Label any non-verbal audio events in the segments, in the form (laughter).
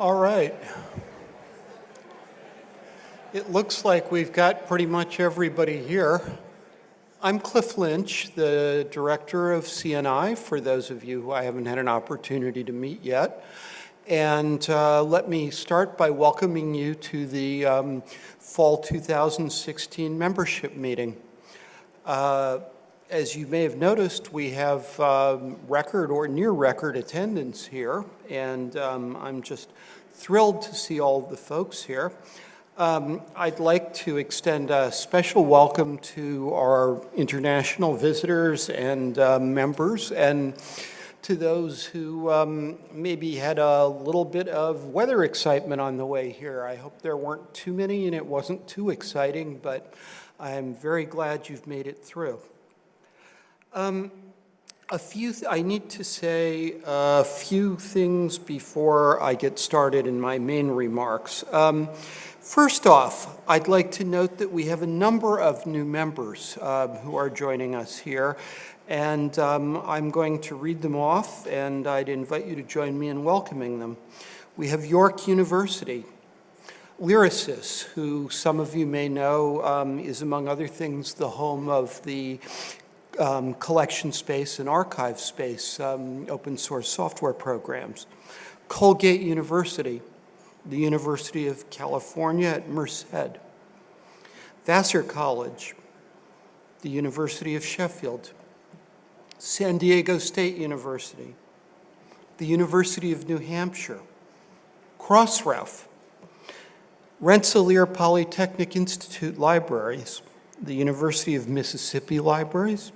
All right. It looks like we've got pretty much everybody here. I'm Cliff Lynch, the director of CNI, for those of you who I haven't had an opportunity to meet yet. And uh, let me start by welcoming you to the um, Fall 2016 membership meeting. Uh, as you may have noticed, we have um, record or near record attendance here, and um, I'm just thrilled to see all the folks here. Um, I'd like to extend a special welcome to our international visitors and uh, members, and to those who um, maybe had a little bit of weather excitement on the way here. I hope there weren't too many and it wasn't too exciting, but I'm very glad you've made it through. Um, a few, I need to say a few things before I get started in my main remarks. Um, first off, I'd like to note that we have a number of new members uh, who are joining us here, and um, I'm going to read them off, and I'd invite you to join me in welcoming them. We have York University, Lyrasis, who some of you may know um, is, among other things, the home of the um, CollectionSpace and ArchivesSpace, um, open source software programs. Colgate University, the University of California at Merced. Vassar College, the University of Sheffield. San Diego State University, the University of New Hampshire, Crossref, Rensselaer Polytechnic Institute Libraries, the University of Mississippi Libraries,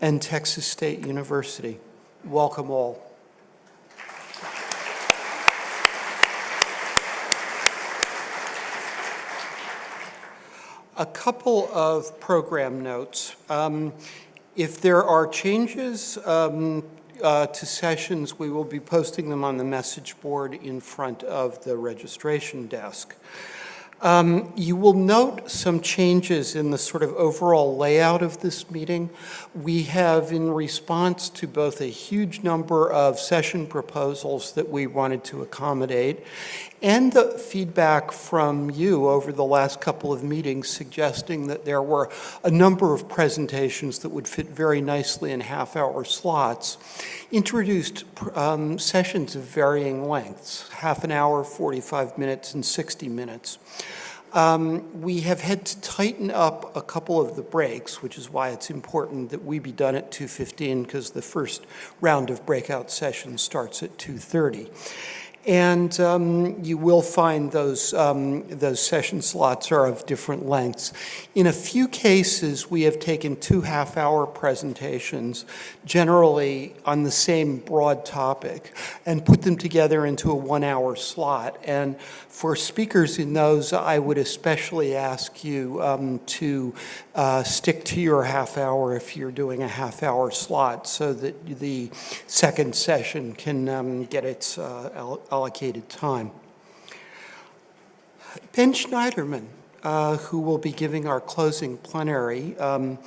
and Texas State University. Welcome all. A couple of program notes. Um, if there are changes um, uh, to sessions, we will be posting them on the message board in front of the registration desk. Um, you will note some changes in the sort of overall layout of this meeting. We have, in response to both a huge number of session proposals that we wanted to accommodate and the feedback from you over the last couple of meetings suggesting that there were a number of presentations that would fit very nicely in half-hour slots, introduced um, sessions of varying lengths, half an hour, 45 minutes, and 60 minutes. Um, we have had to tighten up a couple of the breaks, which is why it's important that we be done at 2.15 because the first round of breakout sessions starts at 2.30. And um, you will find those, um, those session slots are of different lengths. In a few cases, we have taken two half-hour presentations, generally on the same broad topic, and put them together into a one-hour slot. And for speakers in those, I would especially ask you um, to uh, stick to your half hour if you're doing a half hour slot so that the second session can um, get its uh, allocated time. Ben Shneiderman, uh, who will be giving our closing plenary, um,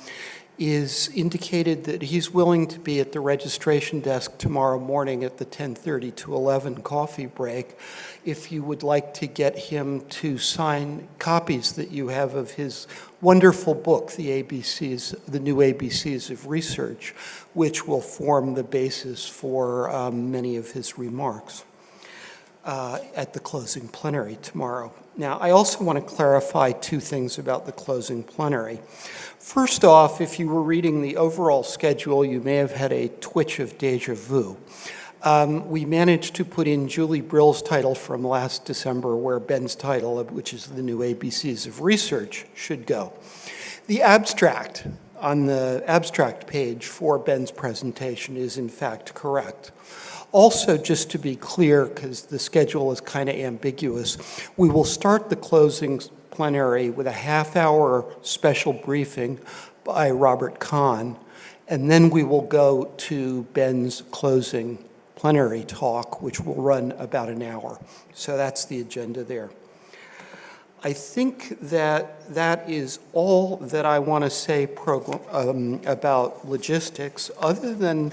is indicated that he's willing to be at the registration desk tomorrow morning at the 10.30 to 11 coffee break if you would like to get him to sign copies that you have of his wonderful book, The ABCs, The New ABCs of Research, which will form the basis for um, many of his remarks uh, at the closing plenary tomorrow. Now, I also want to clarify two things about the closing plenary. First off, if you were reading the overall schedule, you may have had a twitch of deja vu. Um, we managed to put in Julie Brill's title from last December where Ben's title, which is the new ABCs of research, should go. The abstract on the abstract page for Ben's presentation is in fact correct. Also, just to be clear, because the schedule is kind of ambiguous, we will start the closing plenary with a half-hour special briefing by Robert Kahn, and then we will go to Ben's closing plenary talk, which will run about an hour. So that's the agenda there. I think that that is all that I want to say um, about logistics, other than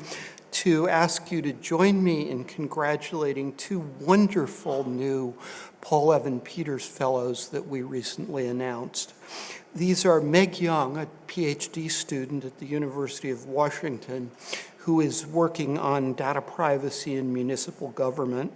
to ask you to join me in congratulating two wonderful new Paul Evan Peters Fellows that we recently announced. These are Meg Young, a PhD student at the University of Washington, who is working on data privacy in municipal government,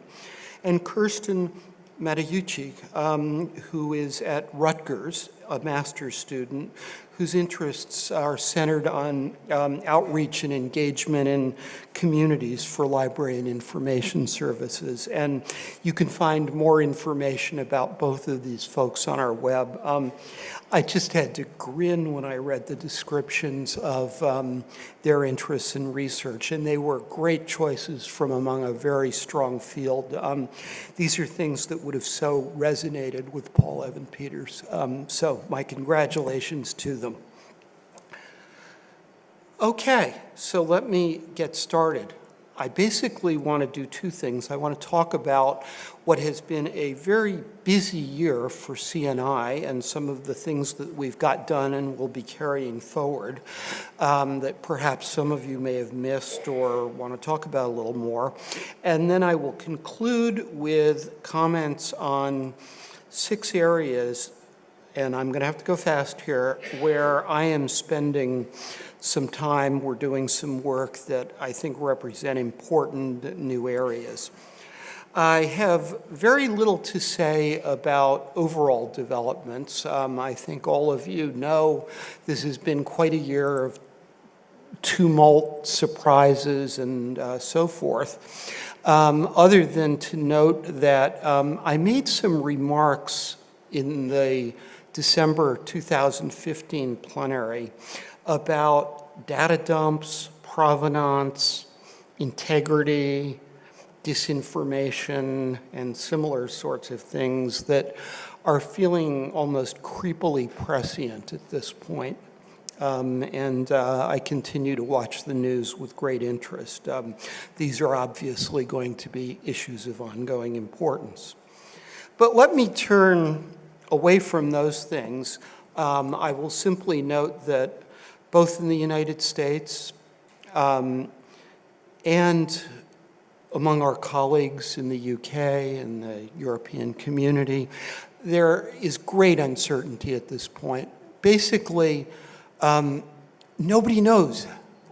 and Kirsten Mateucci, um, who is at Rutgers, a master's student, whose interests are centered on um, outreach and engagement in communities for library and information services. And you can find more information about both of these folks on our web. Um, I just had to grin when I read the descriptions of um, their interests in research, and they were great choices from among a very strong field. Um, these are things that would have so resonated with Paul Evan Peters. Um, so my congratulations to them. Okay, so let me get started. I basically want to do two things. I want to talk about what has been a very busy year for CNI and some of the things that we've got done and will be carrying forward um, that perhaps some of you may have missed or want to talk about a little more. And then I will conclude with comments on six areas, and I'm going to have to go fast here, where I am spending some time. We're doing some work that I think represent important new areas. I have very little to say about overall developments. Um, I think all of you know this has been quite a year of tumult, surprises, and uh, so forth. Um, other than to note that um, I made some remarks in the December 2015 plenary about data dumps, provenance, integrity, disinformation, and similar sorts of things that are feeling almost creepily prescient at this point. Um, and uh, I continue to watch the news with great interest. Um, these are obviously going to be issues of ongoing importance. But let me turn away from those things. Um, I will simply note that both in the United States um, and among our colleagues in the UK and the European community, there is great uncertainty at this point. Basically, um, nobody knows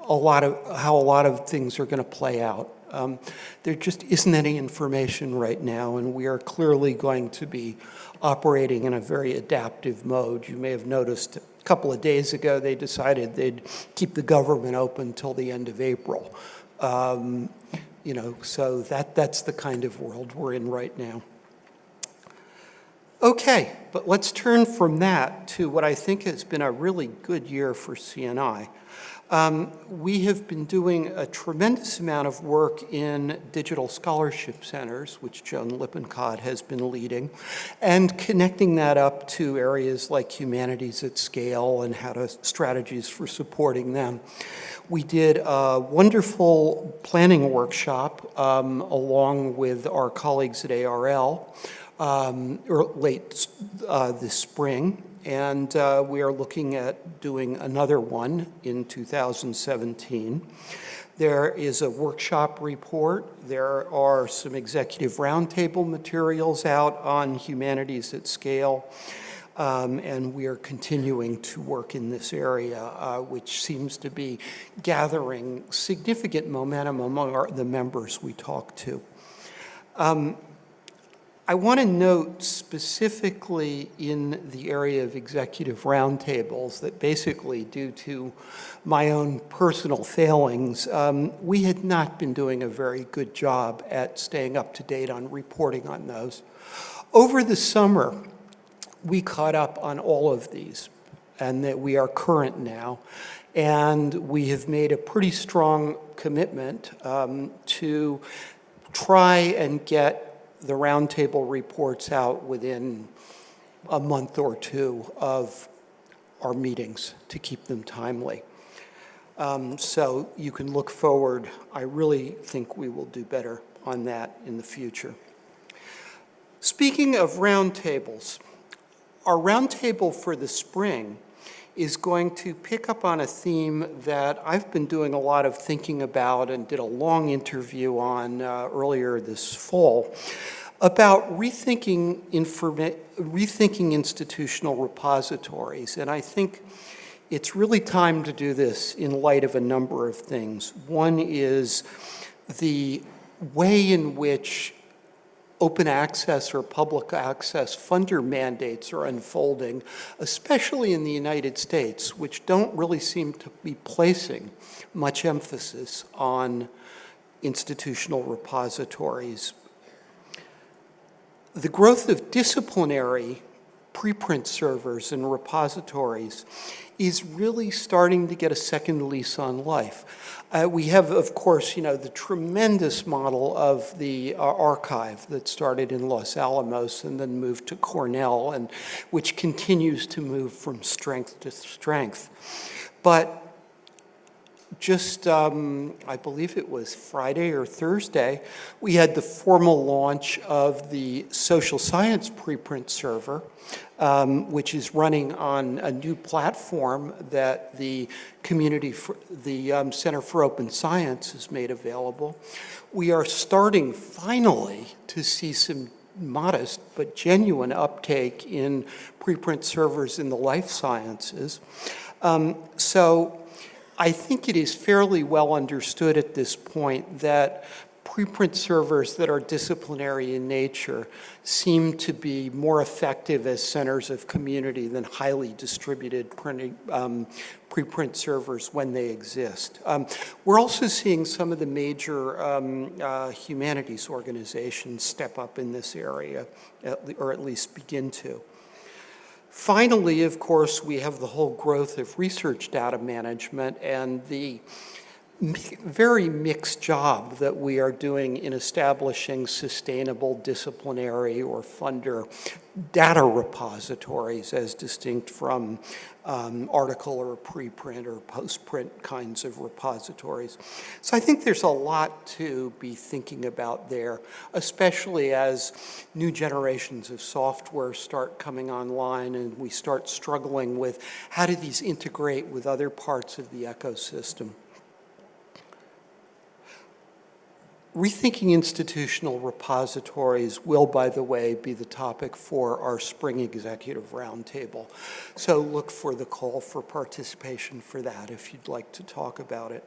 a lot of how a lot of things are going to play out. Um, there just isn't any information right now, and we are clearly going to be operating in a very adaptive mode. You may have noticed a couple of days ago, they decided they'd keep the government open till the end of April. Um, you know, so that, that's the kind of world we're in right now. Okay, but let's turn from that to what I think has been a really good year for CNI. Um, we have been doing a tremendous amount of work in digital scholarship centers, which Joan Lippincott has been leading, and connecting that up to areas like humanities at scale and how to strategies for supporting them. We did a wonderful planning workshop um, along with our colleagues at ARL um, late uh, this spring and uh, we are looking at doing another one in 2017. There is a workshop report. There are some executive roundtable materials out on humanities at scale. Um, and we are continuing to work in this area, uh, which seems to be gathering significant momentum among our, the members we talk to. Um, I want to note specifically in the area of executive roundtables that basically due to my own personal failings, um, we had not been doing a very good job at staying up to date on reporting on those. Over the summer, we caught up on all of these and that we are current now. And we have made a pretty strong commitment um, to try and get the roundtable reports out within a month or two of our meetings to keep them timely. Um, so you can look forward. I really think we will do better on that in the future. Speaking of roundtables, our roundtable for the spring is going to pick up on a theme that I've been doing a lot of thinking about and did a long interview on uh, earlier this fall about rethinking, rethinking institutional repositories. And I think it's really time to do this in light of a number of things. One is the way in which open access or public access funder mandates are unfolding, especially in the United States, which don't really seem to be placing much emphasis on institutional repositories. The growth of disciplinary preprint servers and repositories is really starting to get a second lease on life. Uh, we have, of course, you know, the tremendous model of the uh, arXiv that started in Los Alamos and then moved to Cornell, and which continues to move from strength to strength. But just, um, I believe it was Friday or Thursday, we had the formal launch of the social science preprint server, um, which is running on a new platform that the community, for, the um, Center for Open Science has made available. We are starting finally to see some modest but genuine uptake in preprint servers in the life sciences. Um, so I think it is fairly well understood at this point that preprint servers that are disciplinary in nature seem to be more effective as centers of community than highly distributed printing, um, preprint servers when they exist. Um, we're also seeing some of the major um, uh, humanities organizations step up in this area, or at least begin to. Finally, of course, we have the whole growth of research data management and the very mixed job that we are doing in establishing sustainable disciplinary or funder data repositories as distinct from um, article or preprint or postprint kinds of repositories. So I think there's a lot to be thinking about there, especially as new generations of software start coming online and we start struggling with how do these integrate with other parts of the ecosystem. Rethinking institutional repositories will, by the way, be the topic for our spring executive roundtable. So look for the call for participation for that if you'd like to talk about it.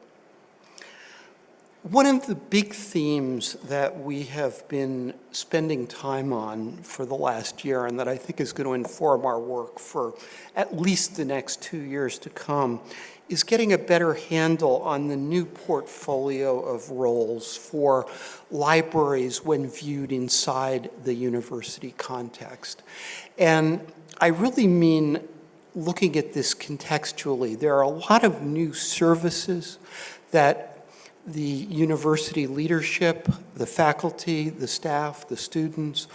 One of the big themes that we have been spending time on for the last year and that I think is going to inform our work for at least the next two years to come is getting a better handle on the new portfolio of roles for libraries when viewed inside the university context. And I really mean looking at this contextually. There are a lot of new services that the university leadership, the faculty, the staff, the students,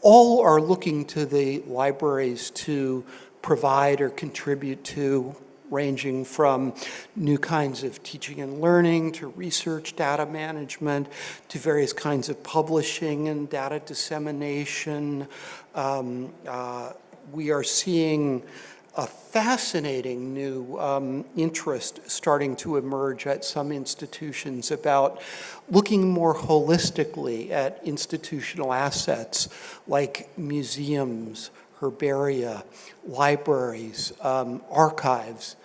all are looking to the libraries to provide or contribute to ranging from new kinds of teaching and learning to research data management to various kinds of publishing and data dissemination. Um, uh, we are seeing a fascinating new um, interest starting to emerge at some institutions about looking more holistically at institutional assets like museums, herbaria, libraries, um, archives,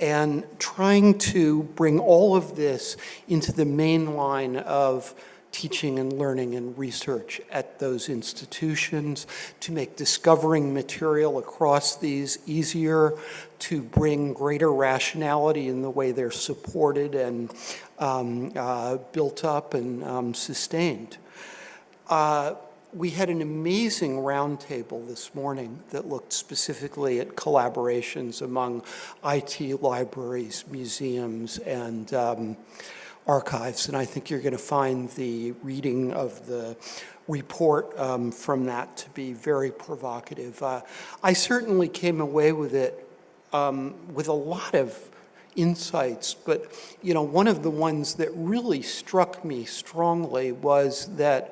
and trying to bring all of this into the main line of teaching and learning and research at those institutions, to make discovering material across these easier, to bring greater rationality in the way they're supported and um, uh, built up and um, sustained. Uh, we had an amazing roundtable this morning that looked specifically at collaborations among IT libraries, museums, and um, archives. And I think you're going to find the reading of the report um, from that to be very provocative. Uh, I certainly came away with it um, with a lot of insights, but you know, one of the ones that really struck me strongly was that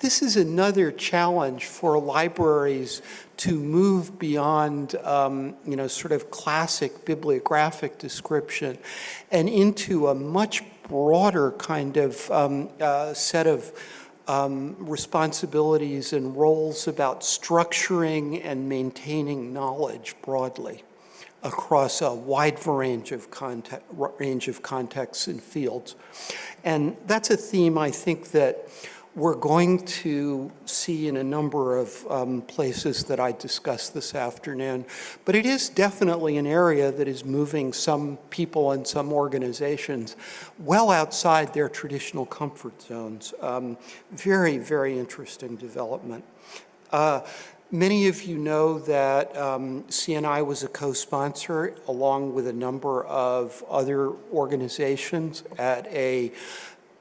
This is another challenge for libraries to move beyond, um, you know, sort of classic bibliographic description and into a much broader kind of um, uh, set of um, responsibilities and roles about structuring and maintaining knowledge broadly across a wide range of, context, range of contexts and fields. And that's a theme I think that we're going to see in a number of um, places that I discussed this afternoon. But it is definitely an area that is moving some people and some organizations well outside their traditional comfort zones. Um, very, very interesting development. Uh, Many of you know that um, CNI was a co-sponsor along with a number of other organizations at a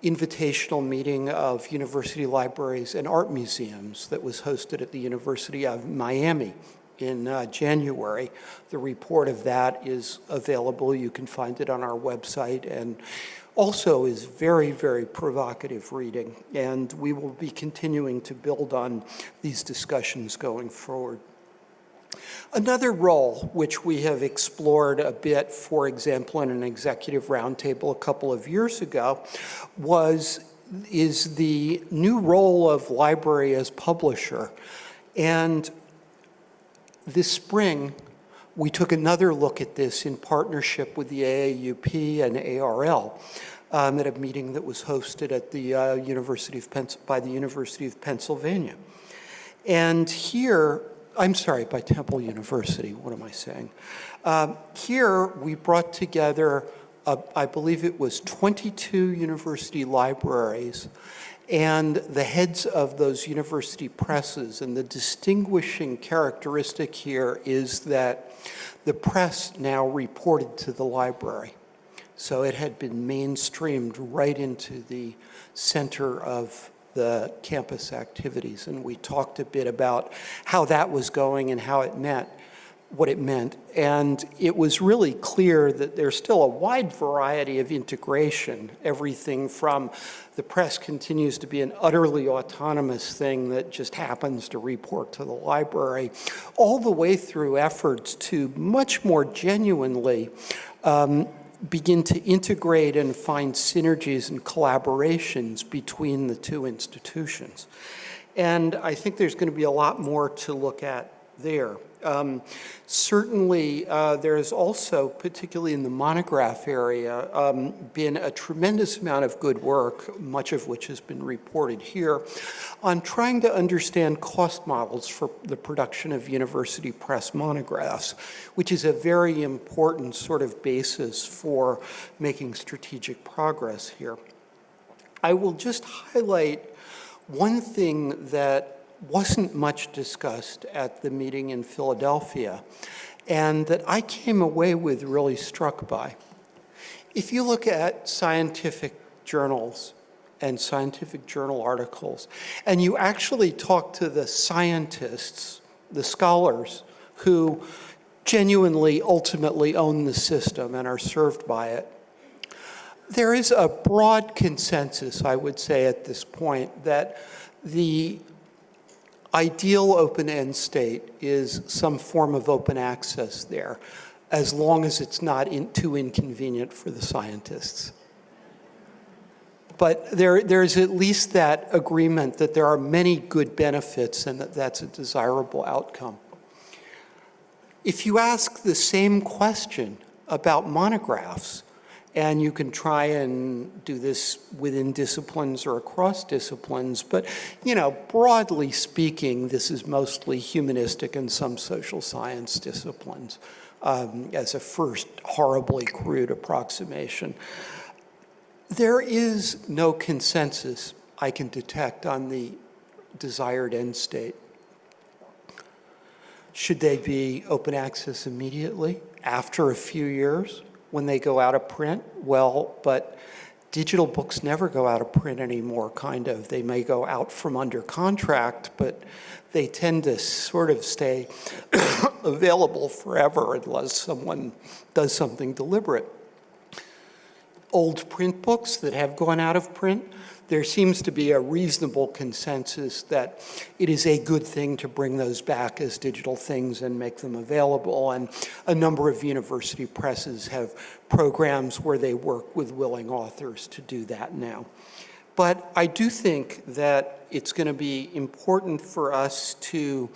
invitational meeting of university libraries and art museums that was hosted at the University of Miami in uh, January. The report of that is available. You can find it on our website and also is very, very provocative reading. And we will be continuing to build on these discussions going forward. Another role which we have explored a bit, for example, in an executive roundtable a couple of years ago, was is the new role of library as publisher. And this spring, we took another look at this in partnership with the AAUP and ARL um, at a meeting that was hosted at the uh, University of by the University of Pennsylvania. And here, I'm sorry, by Temple University, what am I saying? Um, here we brought together, uh, I believe it was 22 university libraries and the heads of those university presses. And the distinguishing characteristic here is that the press now reported to the library. So it had been mainstreamed right into the center of the campus activities. And we talked a bit about how that was going and how it meant what it meant. And it was really clear that there's still a wide variety of integration. Everything from the press continues to be an utterly autonomous thing that just happens to report to the library, all the way through efforts to much more genuinely um, begin to integrate and find synergies and collaborations between the two institutions. And I think there's going to be a lot more to look at there. Um, certainly, uh, there has also, particularly in the monograph area, um, been a tremendous amount of good work, much of which has been reported here, on trying to understand cost models for the production of university press monographs, which is a very important sort of basis for making strategic progress here. I will just highlight one thing that wasn't much discussed at the meeting in Philadelphia and that I came away with really struck by. If you look at scientific journals and scientific journal articles, and you actually talk to the scientists, the scholars, who genuinely ultimately own the system and are served by it, there is a broad consensus, I would say at this point, that the ideal open-end state is some form of open access there, as long as it's not in, too inconvenient for the scientists. But there, there's at least that agreement that there are many good benefits and that that's a desirable outcome. If you ask the same question about monographs, and you can try and do this within disciplines or across disciplines. But, you know, broadly speaking, this is mostly humanistic and some social science disciplines um, as a first horribly crude approximation. There is no consensus I can detect on the desired end state. Should they be open access immediately after a few years? When they go out of print? Well, but digital books never go out of print anymore, kind of. They may go out from under contract, but they tend to sort of stay (coughs) available forever unless someone does something deliberate. old print books that have gone out of print, there seems to be a reasonable consensus that it is a good thing to bring those back as digital things and make them available. And a number of university presses have programs where they work with willing authors to do that now. But I do think that it's going to be important for us to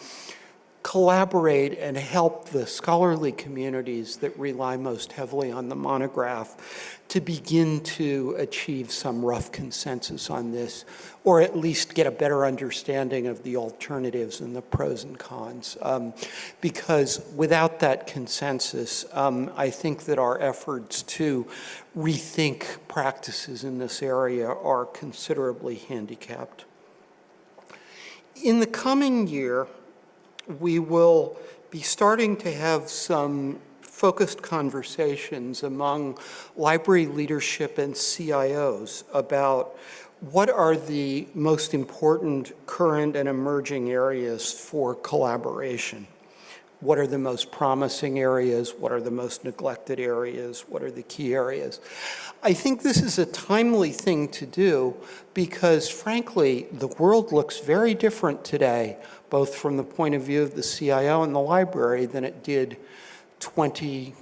collaborate and help the scholarly communities that rely most heavily on the monograph to begin to achieve some rough consensus on this, or at least get a better understanding of the alternatives and the pros and cons. Um, because without that consensus, um, I think that our efforts to rethink practices in this area are considerably handicapped. In the coming year, we will be starting to have some focused conversations among library leadership and CIOs about what are the most important current and emerging areas for collaboration. What are the most promising areas? What are the most neglected areas? What are the key areas? I think this is a timely thing to do because frankly, the world looks very different today, both from the point of view of the CIO and the library than it did 20,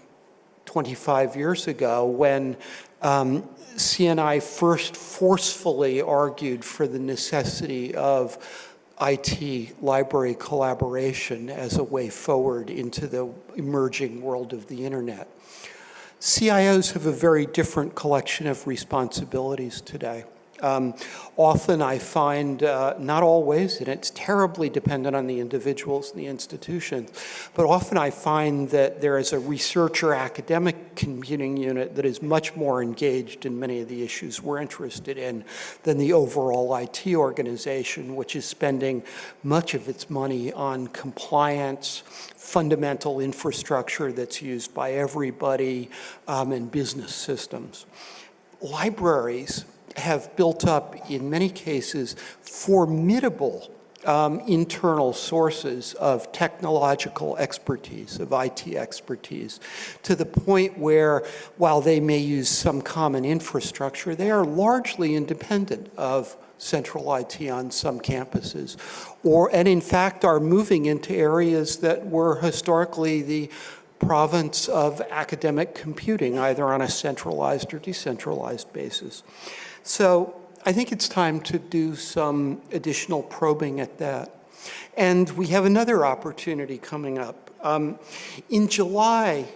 25 years ago when um, CNI first forcefully argued for the necessity of IT library collaboration as a way forward into the emerging world of the internet. CIOs have a very different collection of responsibilities today. Um, often I find, uh, not always, and it's terribly dependent on the individuals and the institutions, but often I find that there is a researcher academic computing unit that is much more engaged in many of the issues we're interested in than the overall IT organization, which is spending much of its money on compliance, fundamental infrastructure that's used by everybody, um, and business systems. Libraries have built up, in many cases, formidable um, internal sources of technological expertise, of IT expertise, to the point where, while they may use some common infrastructure, they are largely independent of central IT on some campuses, or, and in fact are moving into areas that were historically the province of academic computing, either on a centralized or decentralized basis. So I think it's time to do some additional probing at that. And we have another opportunity coming up. Um, in July,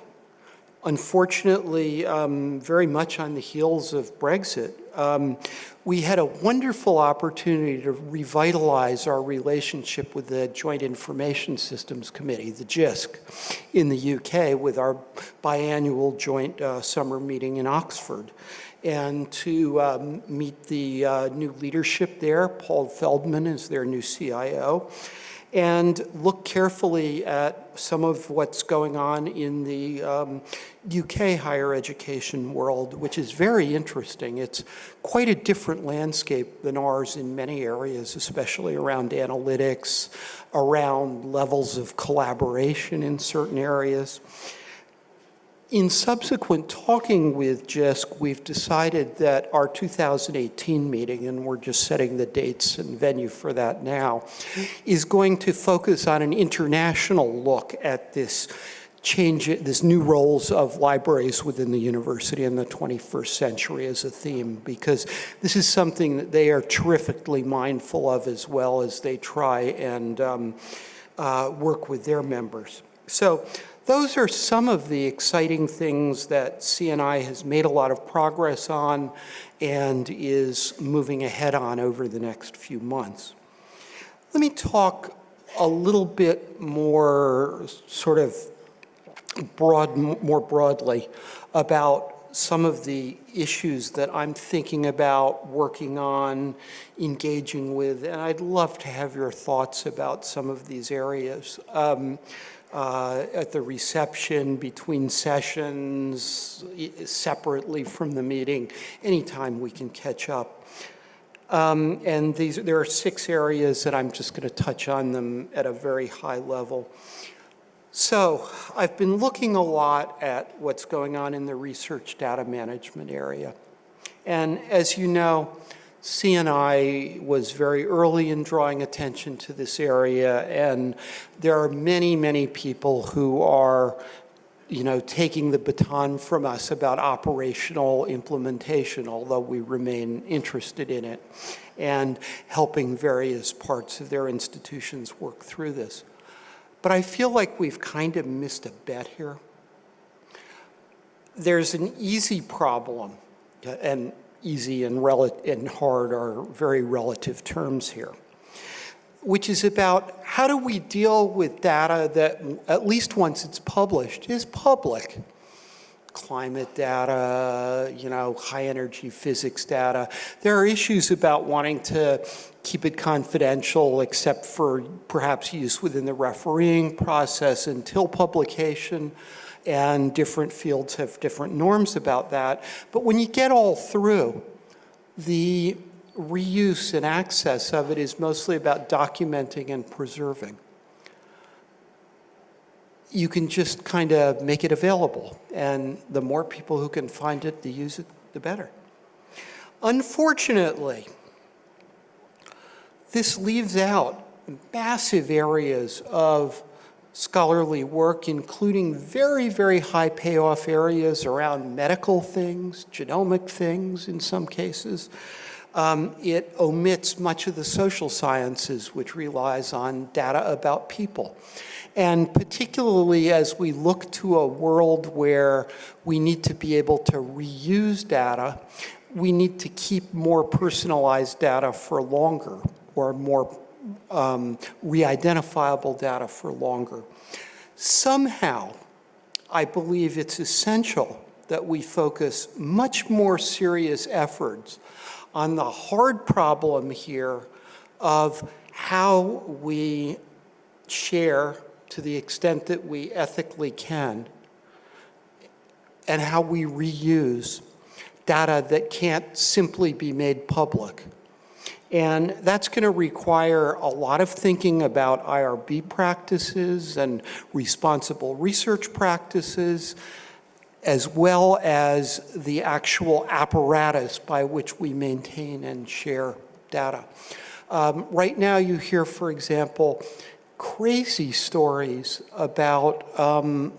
unfortunately, um, very much on the heels of Brexit, um, we had a wonderful opportunity to revitalize our relationship with the Joint Information Systems Committee, the JISC, in the UK with our biannual joint uh, summer meeting in Oxford and to um, meet the uh, new leadership there. Paul Feldman is their new CIO. And look carefully at some of what's going on in the um, UK higher education world, which is very interesting. It's quite a different landscape than ours in many areas, especially around analytics, around levels of collaboration in certain areas. In subsequent talking with JISC, we've decided that our 2018 meeting, and we're just setting the dates and venue for that now, is going to focus on an international look at this change, this new roles of libraries within the university in the 21st century as a theme, because this is something that they are terrifically mindful of as well as they try and um, uh, work with their members. So those are some of the exciting things that CNI has made a lot of progress on and is moving ahead on over the next few months. Let me talk a little bit more sort of broad, more broadly about some of the issues that I'm thinking about, working on, engaging with, and I'd love to have your thoughts about some of these areas. Um, uh, at the reception, between sessions, separately from the meeting, anytime we can catch up. Um, and these, there are six areas that I'm just going to touch on them at a very high level. So I've been looking a lot at what's going on in the research data management area. And as you know, CNI was very early in drawing attention to this area, and there are many, many people who are you know, taking the baton from us about operational implementation, although we remain interested in it, and helping various parts of their institutions work through this. But I feel like we've kind of missed a bet here. There's an easy problem, and easy and, and hard are very relative terms here, which is about how do we deal with data that, at least once it's published, is public climate data, you know, high energy physics data. There are issues about wanting to keep it confidential except for perhaps use within the refereeing process until publication and different fields have different norms about that. But when you get all through, the reuse and access of it is mostly about documenting and preserving. You can just kind of make it available, and the more people who can find it to use it, the better. Unfortunately, this leaves out massive areas of scholarly work, including very, very high payoff areas around medical things, genomic things in some cases. Um, it omits much of the social sciences, which relies on data about people. And particularly as we look to a world where we need to be able to reuse data, we need to keep more personalized data for longer or more um, re-identifiable data for longer. Somehow, I believe it's essential that we focus much more serious efforts on the hard problem here of how we share to the extent that we ethically can and how we reuse data that can't simply be made public. And that's going to require a lot of thinking about IRB practices and responsible research practices, as well as the actual apparatus by which we maintain and share data. Um, right now you hear, for example, crazy stories about um,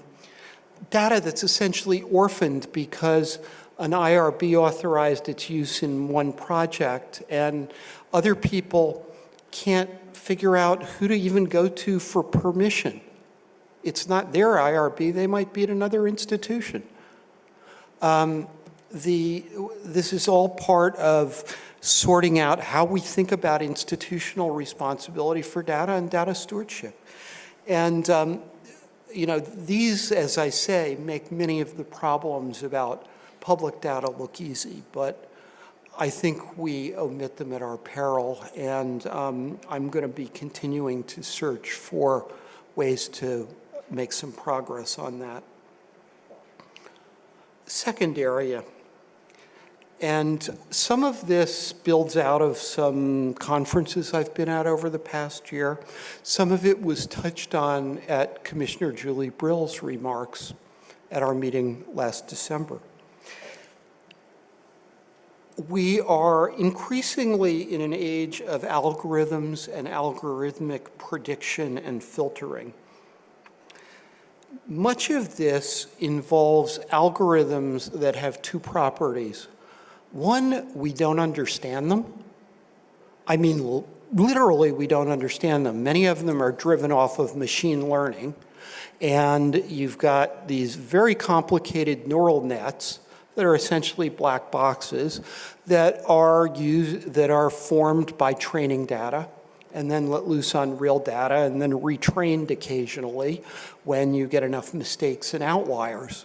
data that's essentially orphaned because an IRB authorized its use in one project and other people can't figure out who to even go to for permission. It's not their IRB, they might be at another institution. Um, the, this is all part of sorting out how we think about institutional responsibility for data and data stewardship. And, um, you know, these, as I say, make many of the problems about public data look easy, but I think we omit them at our peril, and um, I'm going to be continuing to search for ways to make some progress on that. Second area, and some of this builds out of some conferences I've been at over the past year. Some of it was touched on at Commissioner Julie Brill's remarks at our meeting last December we are increasingly in an age of algorithms and algorithmic prediction and filtering. Much of this involves algorithms that have two properties. One, we don't understand them. I mean, literally, we don't understand them. Many of them are driven off of machine learning. And you've got these very complicated neural nets that are essentially black boxes that are used, that are formed by training data and then let loose on real data and then retrained occasionally when you get enough mistakes and outliers.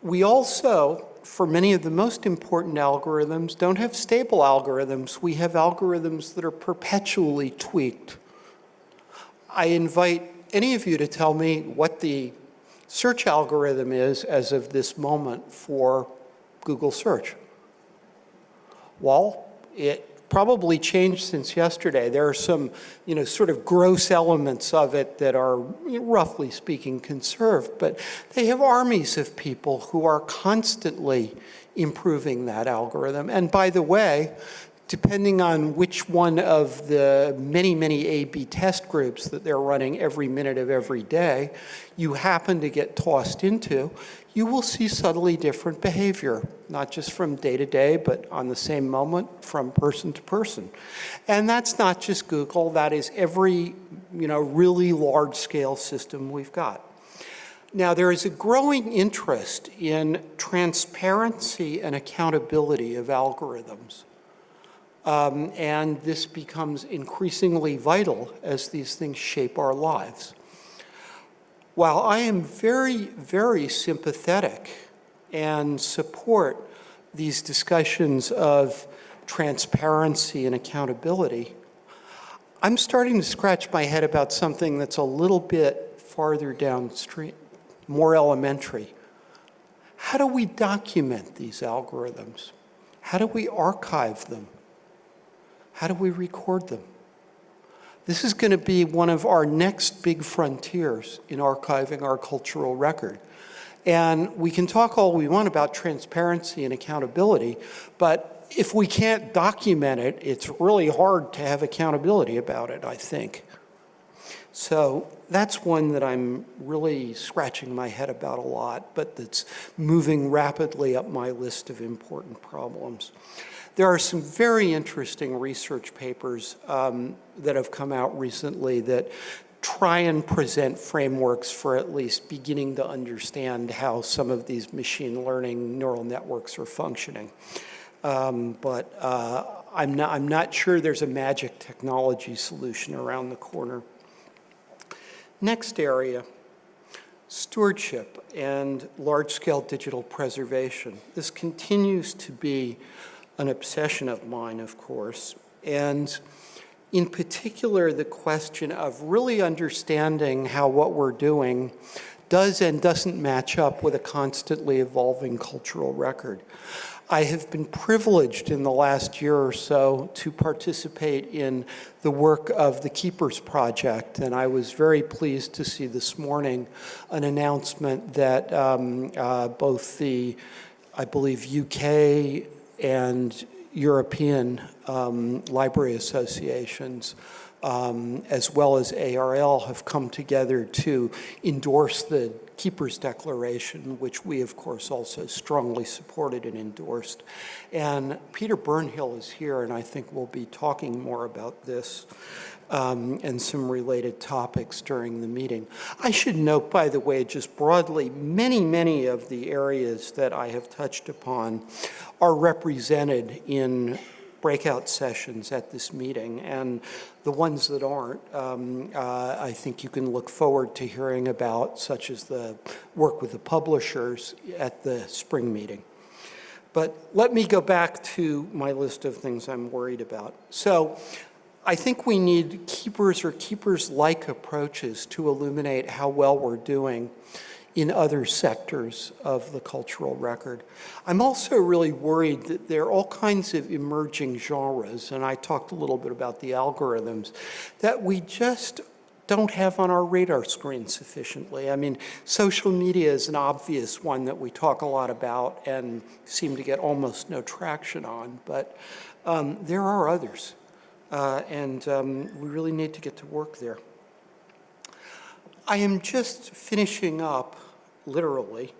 We also, for many of the most important algorithms, don't have stable algorithms. We have algorithms that are perpetually tweaked. I invite any of you to tell me what the search algorithm is as of this moment for Google search? Well, it probably changed since yesterday. There are some, you know, sort of gross elements of it that are, roughly speaking, conserved, but they have armies of people who are constantly improving that algorithm. And by the way, depending on which one of the many, many A-B test groups that they're running every minute of every day you happen to get tossed into, you will see subtly different behavior, not just from day to day, but on the same moment from person to person. And that's not just Google, that is every you know, really large scale system we've got. Now, there is a growing interest in transparency and accountability of algorithms. Um, and this becomes increasingly vital as these things shape our lives. While I am very, very sympathetic and support these discussions of transparency and accountability, I'm starting to scratch my head about something that's a little bit farther downstream, more elementary. How do we document these algorithms? How do we archive them? How do we record them? This is going to be one of our next big frontiers in archiving our cultural record. And we can talk all we want about transparency and accountability, but if we can't document it, it's really hard to have accountability about it, I think. So that's one that I'm really scratching my head about a lot, but that's moving rapidly up my list of important problems. There are some very interesting research papers um, that have come out recently that try and present frameworks for at least beginning to understand how some of these machine learning neural networks are functioning. Um, but uh, I'm, not, I'm not sure there's a magic technology solution around the corner. Next area, stewardship and large-scale digital preservation. This continues to be an obsession of mine, of course, and in particular, the question of really understanding how what we're doing does and doesn't match up with a constantly evolving cultural record. I have been privileged in the last year or so to participate in the work of the Keepers Project, and I was very pleased to see this morning an announcement that um, uh, both the, I believe, UK and European um, library associations, um, as well as ARL, have come together to endorse the Keepers Declaration, which we, of course, also strongly supported and endorsed. And Peter Burnhill is here, and I think we'll be talking more about this um, and some related topics during the meeting. I should note, by the way, just broadly, many, many of the areas that I have touched upon are represented in breakout sessions at this meeting, and the ones that aren't, um, uh, I think you can look forward to hearing about, such as the work with the publishers at the spring meeting. But let me go back to my list of things I'm worried about. So I think we need keepers or keepers-like approaches to illuminate how well we're doing in other sectors of the cultural record. I'm also really worried that there are all kinds of emerging genres, and I talked a little bit about the algorithms, that we just don't have on our radar screen sufficiently. I mean, social media is an obvious one that we talk a lot about and seem to get almost no traction on, but um, there are others. Uh, and um, we really need to get to work there. I am just finishing up, literally,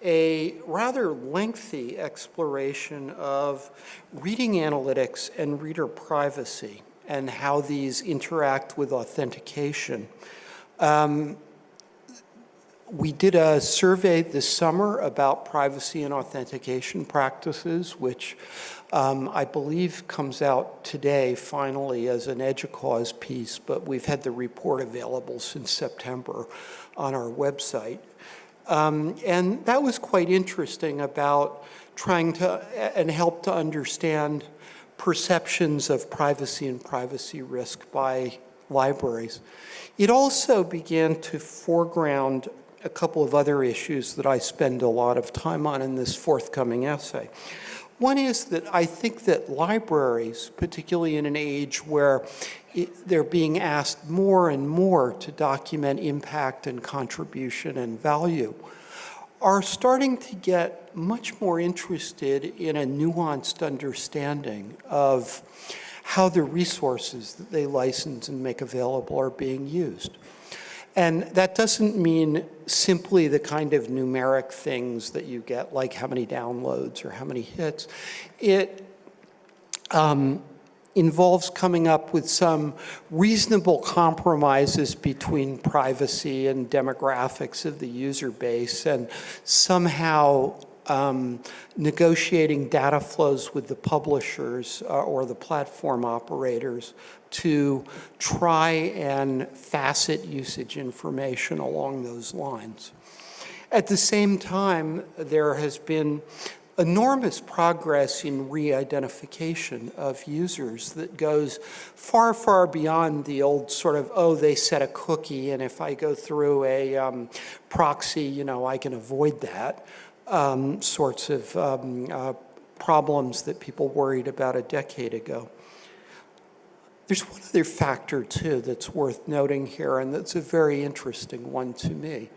a rather lengthy exploration of reading analytics and reader privacy and how these interact with authentication. Um, we did a survey this summer about privacy and authentication practices, which um, I believe comes out today finally as an EDUCAUSE piece, but we've had the report available since September on our website. Um, and that was quite interesting about trying to and help to understand perceptions of privacy and privacy risk by libraries. It also began to foreground a couple of other issues that I spend a lot of time on in this forthcoming essay. One is that I think that libraries, particularly in an age where it, they're being asked more and more to document impact and contribution and value, are starting to get much more interested in a nuanced understanding of how the resources that they license and make available are being used. And that doesn't mean simply the kind of numeric things that you get, like how many downloads or how many hits. It um, involves coming up with some reasonable compromises between privacy and demographics of the user base and somehow um, negotiating data flows with the publishers uh, or the platform operators to try and facet usage information along those lines. At the same time, there has been enormous progress in re-identification of users that goes far, far beyond the old sort of, oh, they set a cookie, and if I go through a um, proxy, you know, I can avoid that um, sorts of um, uh, problems that people worried about a decade ago. There's one other factor, too, that's worth noting here, and that's a very interesting one to me.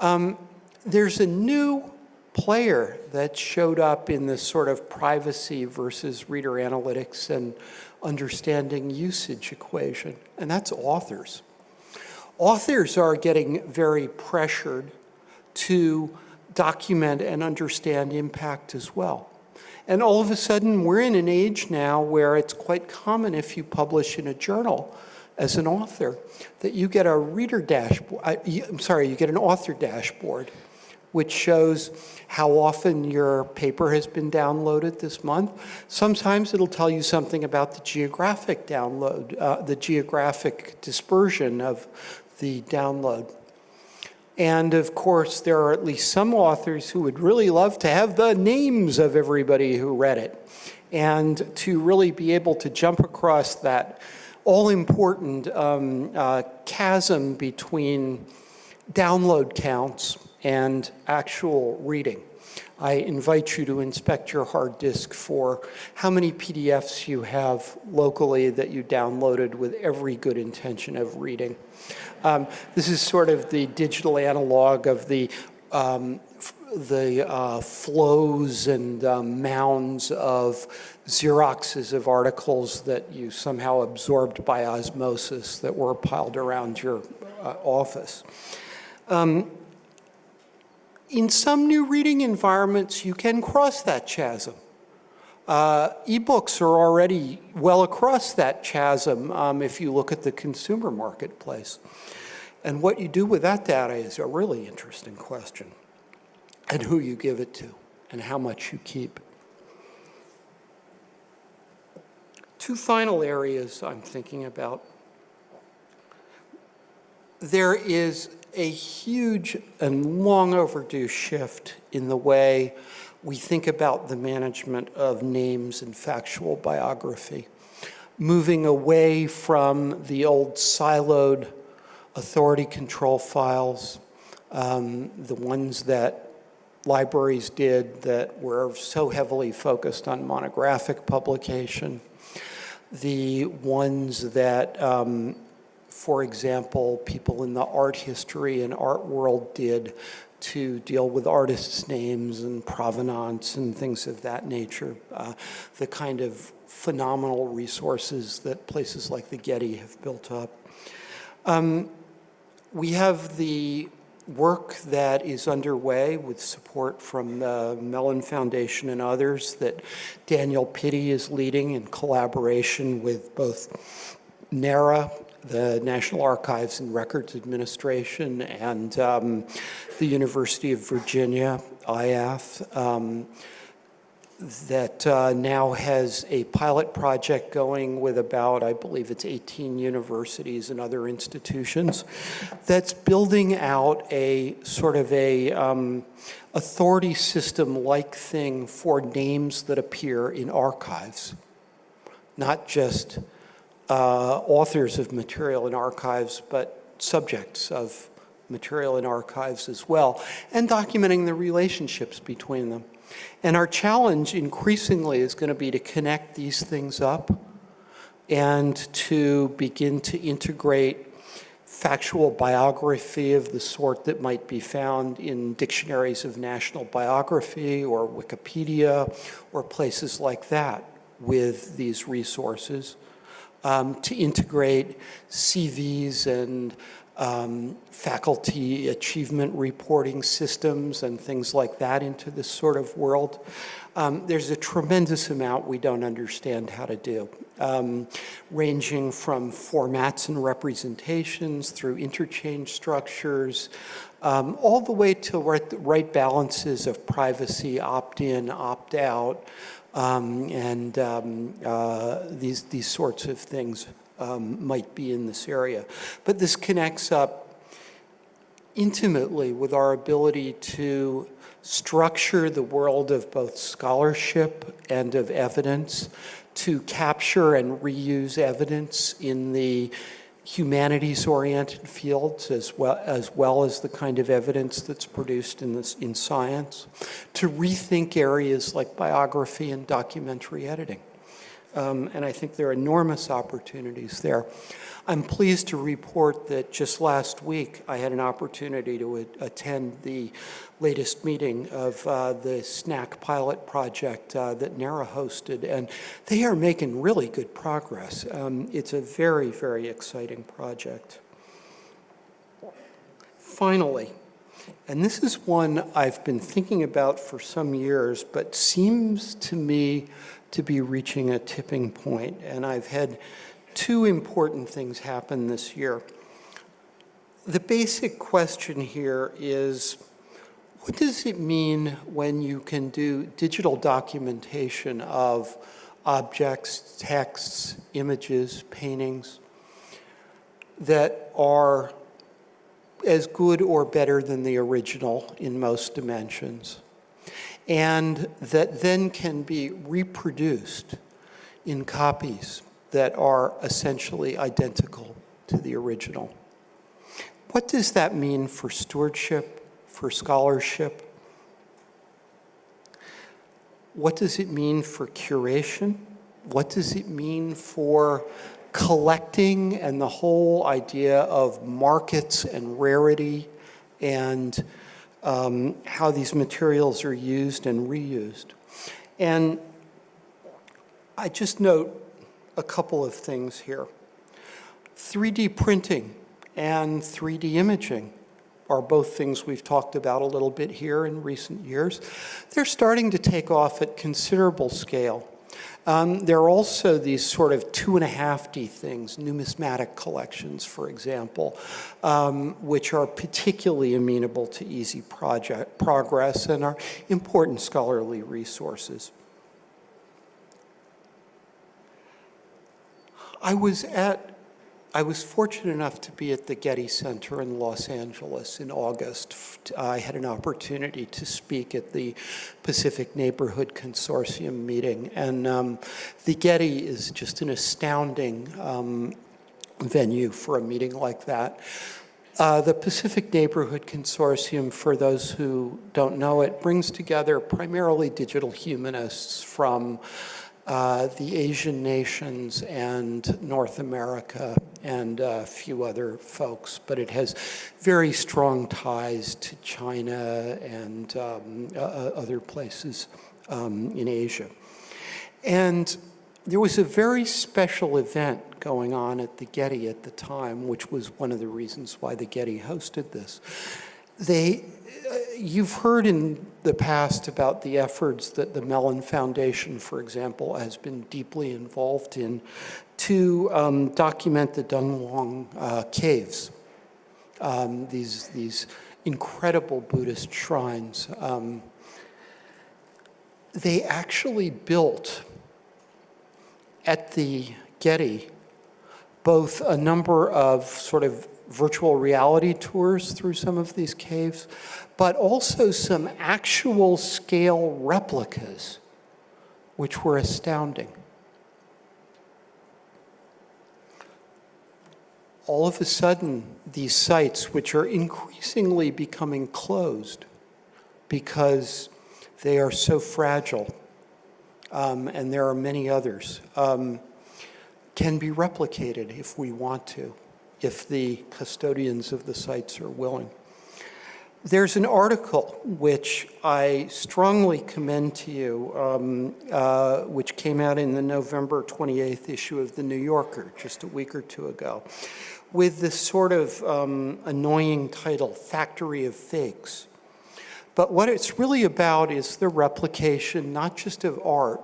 Um, there's a new player that showed up in this sort of privacy versus reader analytics and understanding usage equation, and that's authors. Authors are getting very pressured to document and understand impact as well. And all of a sudden, we're in an age now where it's quite common if you publish in a journal as an author that you get a reader dashboard, uh, I'm sorry, you get an author dashboard, which shows how often your paper has been downloaded this month. Sometimes it'll tell you something about the geographic download, uh, the geographic dispersion of the download. And of course, there are at least some authors who would really love to have the names of everybody who read it and to really be able to jump across that all-important um, uh, chasm between download counts and actual reading. I invite you to inspect your hard disk for how many PDFs you have locally that you downloaded with every good intention of reading. Um, this is sort of the digital analog of the um, the uh, flows and um, mounds of Xeroxes of articles that you somehow absorbed by osmosis that were piled around your uh, office. Um, in some new reading environments, you can cross that chasm. Uh, ebooks are already well across that chasm um, if you look at the consumer marketplace. And what you do with that data is a really interesting question. And who you give it to and how much you keep. Two final areas I'm thinking about. There is a huge and long overdue shift in the way we think about the management of names and factual biography, moving away from the old siloed authority control files, um, the ones that libraries did that were so heavily focused on monographic publication, the ones that, um, for example, people in the art history and art world did to deal with artists' names and provenance and things of that nature, uh, the kind of phenomenal resources that places like the Getty have built up. Um, we have the work that is underway with support from the Mellon Foundation and others that Daniel Pitti is leading in collaboration with both NARA the National Archives and Records Administration and um, the University of Virginia, IAF, um, that uh, now has a pilot project going with about, I believe it's 18 universities and other institutions, that's building out a sort of a um, authority system-like thing for names that appear in archives, not just uh, authors of material in archives, but subjects of material in archives as well, and documenting the relationships between them. And our challenge increasingly is going to be to connect these things up and to begin to integrate factual biography of the sort that might be found in dictionaries of national biography or Wikipedia or places like that with these resources, um, to integrate CVs and um, faculty achievement reporting systems and things like that into this sort of world. Um, there's a tremendous amount we don't understand how to do, um, ranging from formats and representations through interchange structures, um, all the way to right, right balances of privacy, opt-in, opt-out, um, and um, uh, these, these sorts of things um, might be in this area. But this connects up intimately with our ability to structure the world of both scholarship and of evidence, to capture and reuse evidence in the humanities-oriented fields as well, as well as the kind of evidence that's produced in, this, in science, to rethink areas like biography and documentary editing. Um, and I think there are enormous opportunities there. I'm pleased to report that just last week I had an opportunity to attend the latest meeting of uh, the SNAC pilot project uh, that NARA hosted, and they are making really good progress. Um, it's a very, very exciting project. Finally, and this is one I've been thinking about for some years, but seems to me to be reaching a tipping point. And I've had two important things happen this year. The basic question here is, what does it mean when you can do digital documentation of objects, texts, images, paintings that are as good or better than the original in most dimensions? And that then can be reproduced in copies that are essentially identical to the original. What does that mean for stewardship, for scholarship? What does it mean for curation? What does it mean for collecting and the whole idea of markets and rarity and um, how these materials are used and reused. And I just note a couple of things here. 3D printing and 3D imaging are both things we've talked about a little bit here in recent years. They're starting to take off at considerable scale. Um, there are also these sort of two and a half D things, numismatic collections, for example, um, which are particularly amenable to easy project progress and are important scholarly resources. I was at I was fortunate enough to be at the Getty Center in Los Angeles in August. I had an opportunity to speak at the Pacific Neighborhood Consortium meeting. And um, the Getty is just an astounding um, venue for a meeting like that. Uh, the Pacific Neighborhood Consortium, for those who don't know it, brings together primarily digital humanists from uh, the Asian nations and North America and a few other folks, but it has very strong ties to China and um, uh, other places um, in Asia. And there was a very special event going on at the Getty at the time, which was one of the reasons why the Getty hosted this. They, you've heard in the past about the efforts that the Mellon Foundation, for example, has been deeply involved in to um, document the Dunhuang uh, caves, um, these, these incredible Buddhist shrines. Um, they actually built at the Getty both a number of sort of virtual reality tours through some of these caves, but also some actual scale replicas, which were astounding. All of a sudden, these sites, which are increasingly becoming closed because they are so fragile, um, and there are many others, um, can be replicated if we want to. if the custodians of the sites are willing. There's an article which I strongly commend to you, um, uh, which came out in the November 28th issue of The New Yorker just a week or two ago, with this sort of um, annoying title, Factory of Fakes. But what it's really about is the replication, not just of art,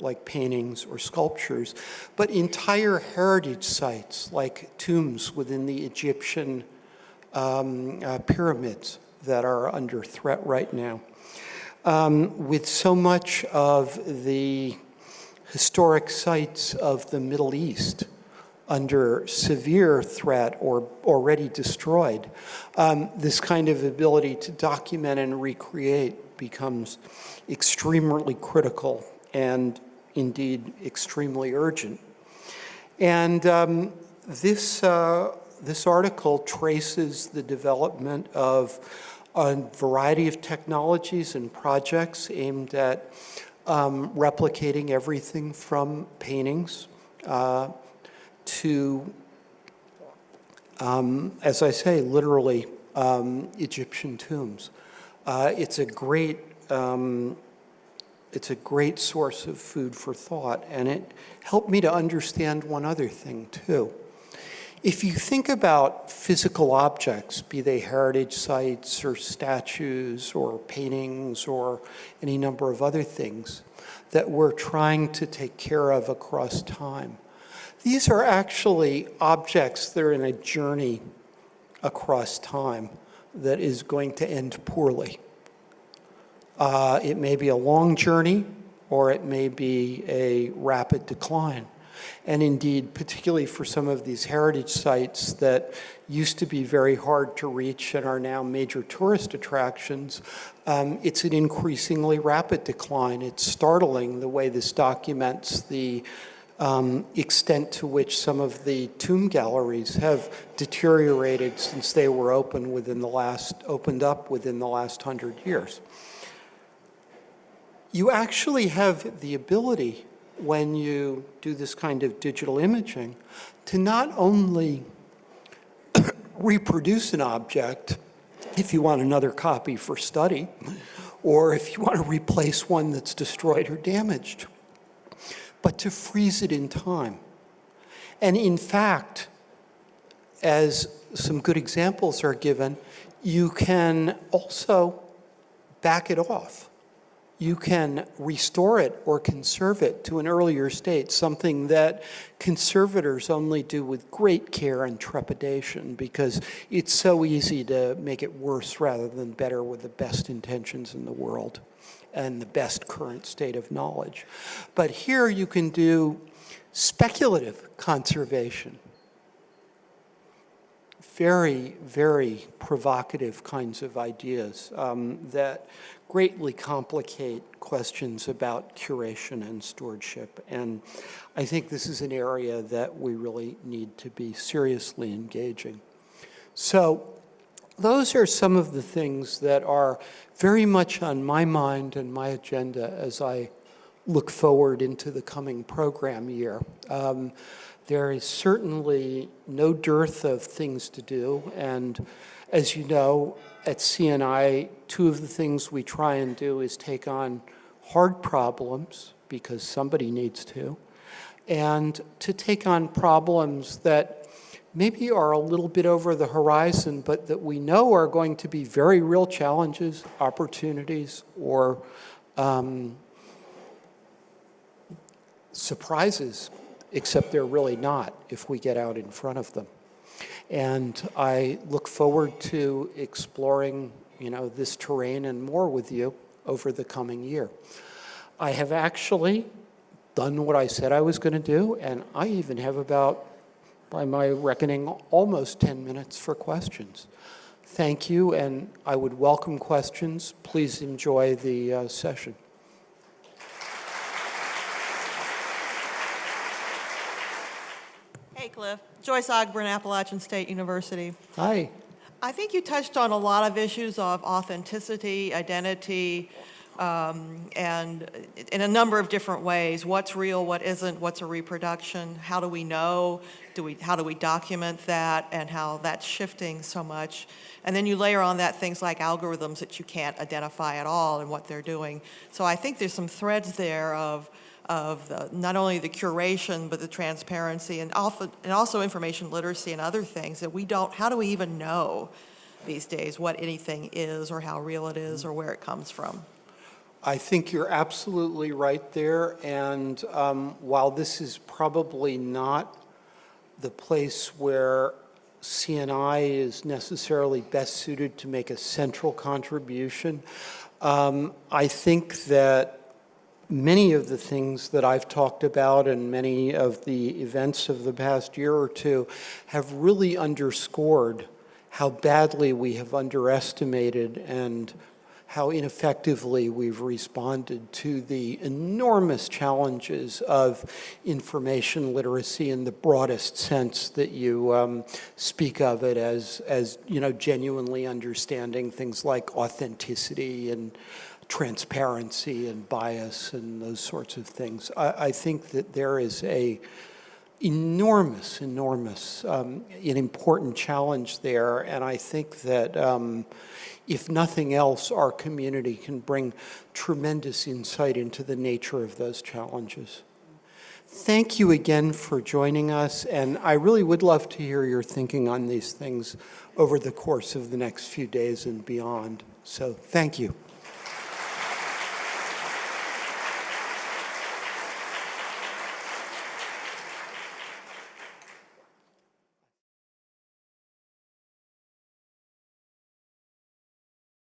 like paintings or sculptures, but entire heritage sites, like tombs within the Egyptian um, uh, pyramids that are under threat right now. Um, with so much of the historic sites of the Middle East under severe threat or already destroyed, um, this kind of ability to document and recreate becomes extremely critical and indeed extremely urgent. And um, this, uh, this article traces the development of a variety of technologies and projects aimed at um, replicating everything from paintings uh, to, um, as I say, literally um, Egyptian tombs. Uh, it's a great um, it's a great source of food for thought, and it helped me to understand one other thing too. If you think about physical objects, be they heritage sites or statues or paintings or any number of other things that we're trying to take care of across time, these are actually objects that are in a journey across time that is going to end poorly. Uh, it may be a long journey or it may be a rapid decline. And indeed, particularly for some of these heritage sites that used to be very hard to reach and are now major tourist attractions, um, it's an increasingly rapid decline. It's startling the way this documents the um, extent to which some of the tomb galleries have deteriorated since they were open within the last, opened up within the last hundred years. You actually have the ability when you do this kind of digital imaging to not only (coughs) reproduce an object if you want another copy for study, or if you want to replace one that's destroyed or damaged, but to freeze it in time. And in fact, as some good examples are given, you can also back it off you can restore it or conserve it to an earlier state, something that conservators only do with great care and trepidation because it's so easy to make it worse rather than better with the best intentions in the world and the best current state of knowledge. But here you can do speculative conservation very, very provocative kinds of ideas um, that greatly complicate questions about curation and stewardship. And I think this is an area that we really need to be seriously engaging. So those are some of the things that are very much on my mind and my agenda as I look forward into the coming program year. Um, there is certainly no dearth of things to do. And as you know, at CNI, two of the things we try and do is take on hard problems because somebody needs to, and to take on problems that maybe are a little bit over the horizon, but that we know are going to be very real challenges, opportunities, or um, surprises except they're really not if we get out in front of them. And I look forward to exploring, you know, this terrain and more with you over the coming year. I have actually done what I said I was going to do, and I even have about, by my reckoning, almost 10 minutes for questions. Thank you, and I would welcome questions. Please enjoy the uh, session. Cliff. Joyce Ogburn, Appalachian State University. Hi. I think you touched on a lot of issues of authenticity, identity, um, and in a number of different ways. What's real, what isn't, what's a reproduction, how do we know, do we, how do we document that, and how that's shifting so much. And then you layer on that things like algorithms that you can't identify at all and what they're doing. So I think there's some threads there of, of the, not only the curation, but the transparency and also, and also information literacy and other things that we don't, how do we even know these days what anything is or how real it is or where it comes from? I think you're absolutely right there, and um, while this is probably not the place where CNI is necessarily best suited to make a central contribution, um, I think that many of the things that I've talked about and many of the events of the past year or two have really underscored how badly we have underestimated and how ineffectively we've responded to the enormous challenges of information literacy in the broadest sense that you um, speak of it as, as, you know, genuinely understanding things like authenticity and transparency and bias and those sorts of things. I, I think that there is a enormous, enormous, um, an important challenge there, and I think that um, if nothing else, our community can bring tremendous insight into the nature of those challenges. Thank you again for joining us, and I really would love to hear your thinking on these things over the course of the next few days and beyond. So thank you.